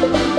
Bye.